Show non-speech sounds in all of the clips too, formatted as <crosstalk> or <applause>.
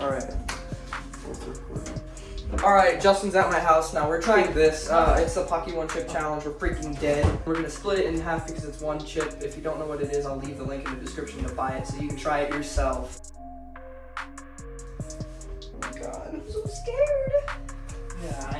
Alright. Alright, Justin's at my house now. We're trying this. Uh, it's the Paqui One Chip Challenge. We're freaking dead. We're gonna split it in half because it's one chip. If you don't know what it is, I'll leave the link in the description to buy it so you can try it yourself. Oh my god, I'm so scared. Yeah,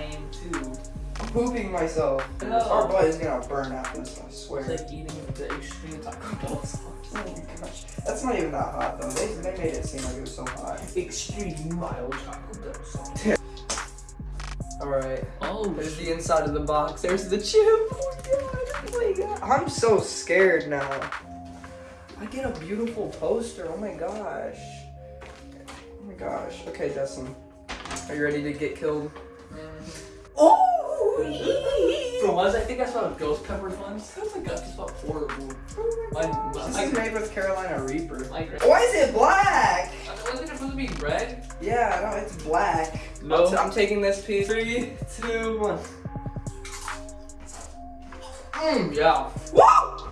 pooping myself. No. Our butt is gonna burn after this, I swear. It's like eating the extreme Taco Bell sauce. <laughs> Oh my gosh. That's not even that hot though. They, they made it seem like it was so hot. Extreme mild Taco Bell sauce. <laughs> Alright. Oh, There's the inside of the box. There's the chip. Oh my god. Oh my god. I'm so scared now. I get a beautiful poster. Oh my gosh. Oh my gosh. Okay, Justin. Are you ready to get killed? Oh! Think I saw a ghost pepper? It sounds like just felt horrible. My, my, This my, is made with Carolina Reaper. my, Why is it black? wasn't it supposed to be red? Yeah, no, it's black. No. I'm, I'm taking this piece. Three, two, one. Mm, yeah. Woo!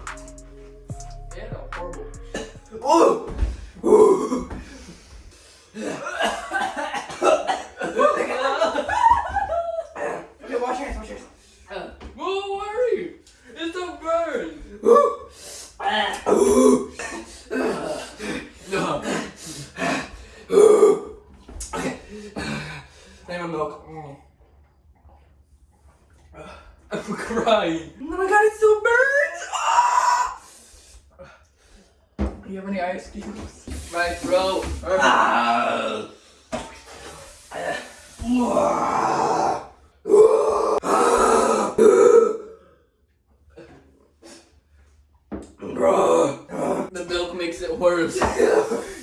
Yeah, horrible. Ooh! Ooh! <laughs> Okay, wash your hands, wash your hands. Uh, Whoa, worry! It's a bird! Ooh! Ooh! No. Ooh! Okay. Name of milk. Mm. I'm crying. Oh my god, it still burns! Ah! Do you have any ice cubes? My throat. Ah! The milk makes it worse. <laughs>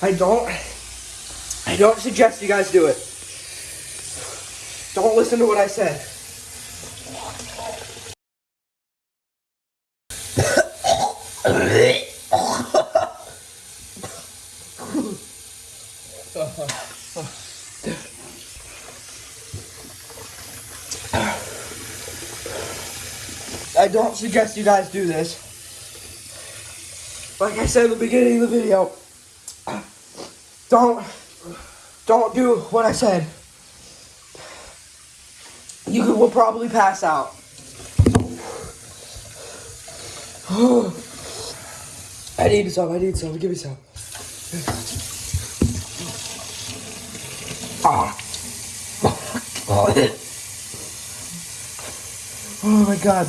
I don't. I don't suggest you guys do it. Don't listen to what I said. I don't suggest you guys do this. Like I said in the beginning of the video, don't don't do what I said. You will probably pass out. <sighs> I need some. I need some. Give me some. Ah. Oh my god.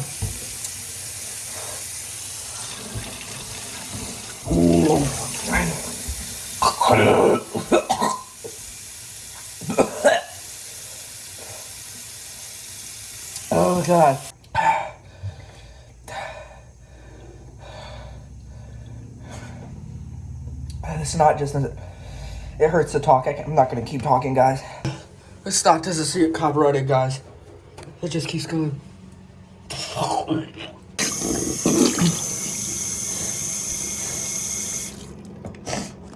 Oh god. <sighs> It's not just it hurts to talk. I am not gonna keep talking, guys. This stock doesn't see it copyrighted, guys. It just keeps going.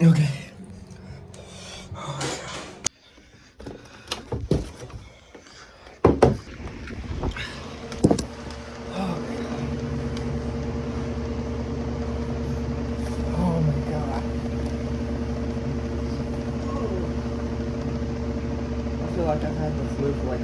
Okay. Oh my god. I I've had the flu for like